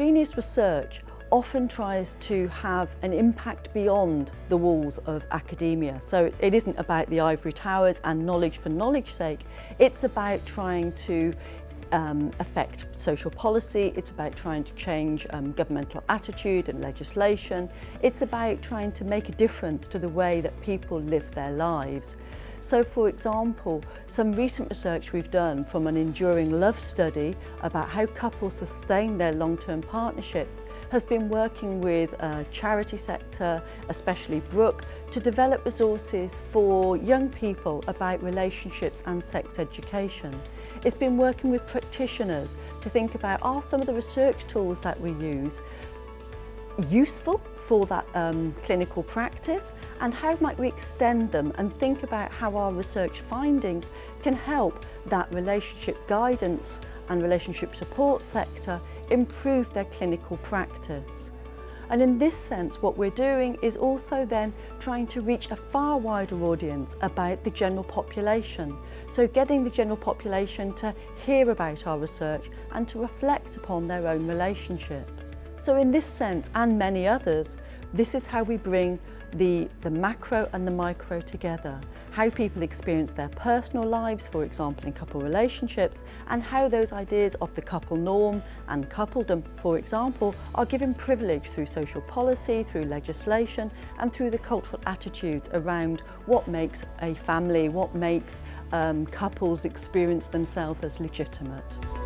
Genius research often tries to have an impact beyond the walls of academia. So it isn't about the ivory towers and knowledge for knowledge sake, it's about trying to um, affect social policy, it's about trying to change um, governmental attitude and legislation, it's about trying to make a difference to the way that people live their lives. So for example, some recent research we've done from an enduring love study about how couples sustain their long-term partnerships has been working with a charity sector, especially Brook, to develop resources for young people about relationships and sex education. It's been working with practitioners to think about are some of the research tools that we use useful for that um, clinical practice and how might we extend them and think about how our research findings can help that relationship guidance and relationship support sector improve their clinical practice. And in this sense, what we're doing is also then trying to reach a far wider audience about the general population. So getting the general population to hear about our research and to reflect upon their own relationships. So in this sense, and many others, this is how we bring the, the macro and the micro together. How people experience their personal lives, for example, in couple relationships, and how those ideas of the couple norm and coupledom, for example, are given privilege through social policy, through legislation, and through the cultural attitudes around what makes a family, what makes um, couples experience themselves as legitimate.